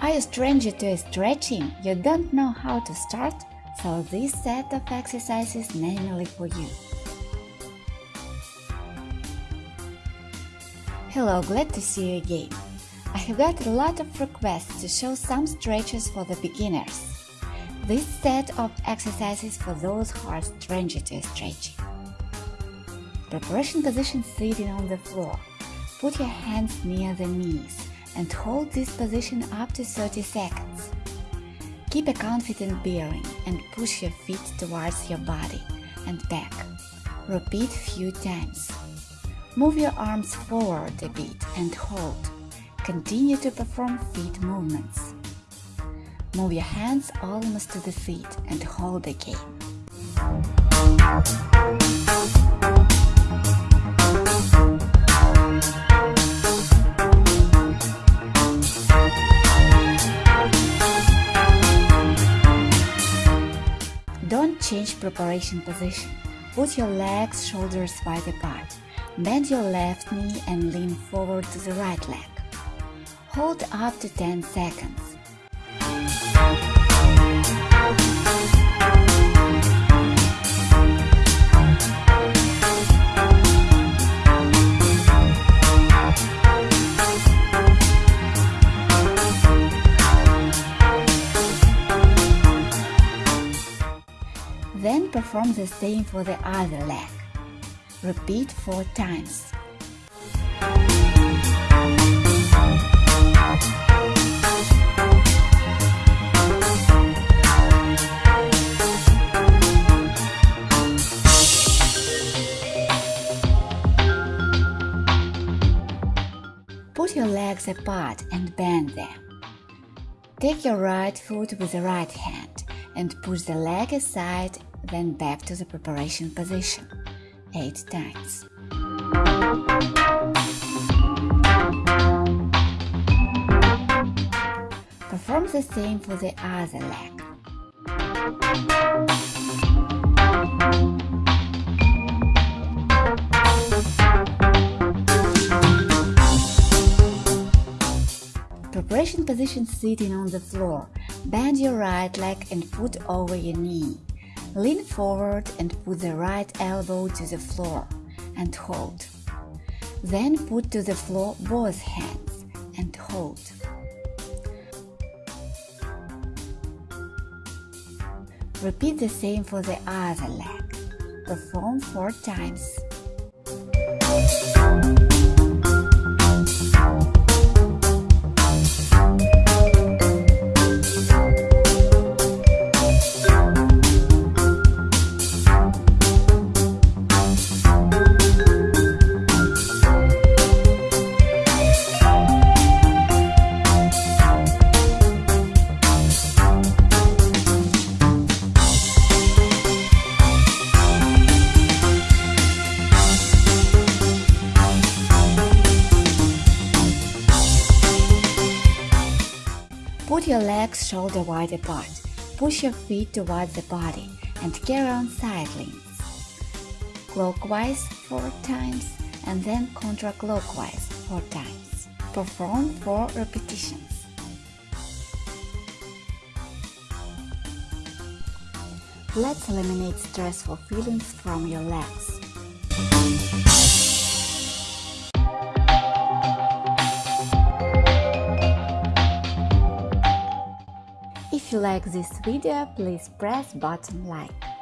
Are you stranger to stretching? You don't know how to start? So this set of exercises manually for you. Hello, glad to see you again. I have got a lot of requests to show some stretches for the beginners. This set of exercises for those who are stranger to stretching. Preparation position sitting on the floor. Put your hands near the knees and hold this position up to 30 seconds. Keep a confident bearing and push your feet towards your body and back. Repeat few times. Move your arms forward a bit and hold. Continue to perform feet movements. Move your hands almost to the feet and hold again. Change preparation position. Put your legs shoulders wide apart. Bend your left knee and lean forward to the right leg. Hold up to 10 seconds. Then perform the same for the other leg. Repeat 4 times. Put your legs apart and bend them. Take your right foot with the right hand and push the leg aside, then back to the preparation position. 8 times. Perform the same for the other leg. Preparation position sitting on the floor. Bend your right leg and foot over your knee. Lean forward and put the right elbow to the floor and hold. Then put to the floor both hands and hold. Repeat the same for the other leg. Perform four times. Put your legs shoulder wide apart. Push your feet towards the body and carry on side leans. Clockwise 4 times and then counterclockwise 4 times. Perform 4 repetitions. Let's eliminate stressful feelings from your legs. If you like this video, please press button like.